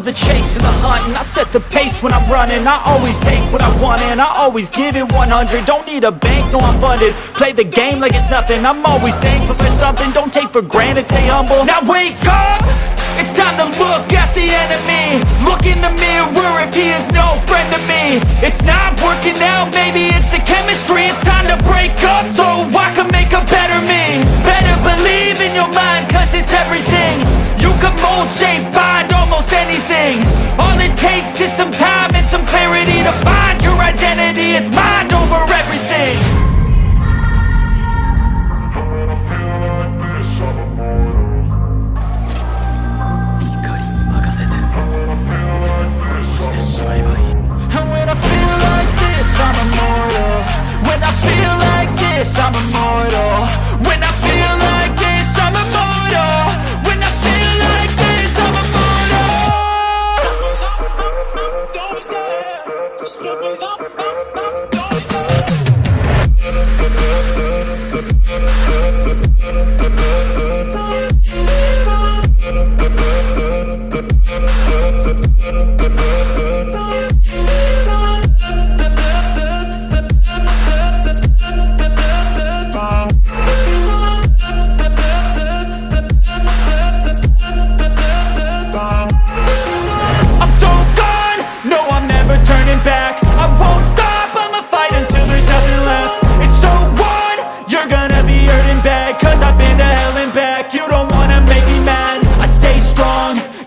love the chase and the hunt And I set the pace when I'm running. I always take what I want and I always give it 100 Don't need a bank, no I'm funded. Play the game like it's nothing. I'm always thankful for something. Don't take for granted, stay humble. Now wake up! It's time to look at the enemy. Look in the mirror if he is no friend to me. It's not working out, maybe it's the chemistry. It's time to break up so I can make a better me. Better believe in your mind cause it's everything. You can mold, shape, find anything. All it takes is some time and some clarity To find your identity, it's mind over everything. When I feel like this, I'm immortal. When I feel like this, I'm immortal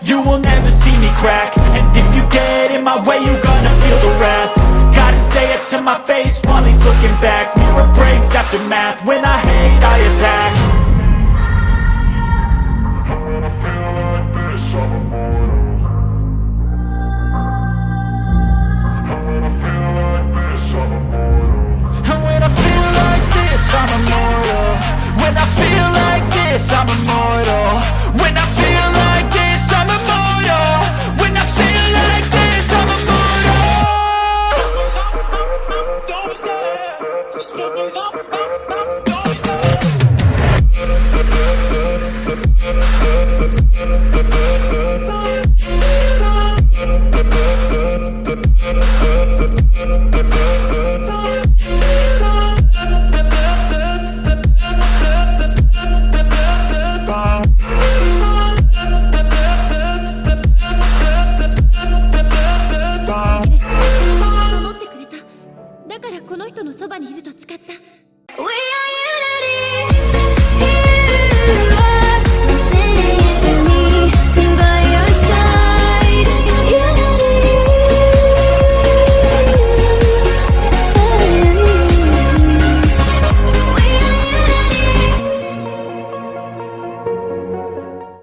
you will never see me crack. And if you get in my way, you're gonna feel the wrath. Gotta say it to my face while he's looking back. Mirror breaks after math, when I hate I attack だからこの人のそばにいると誓った。We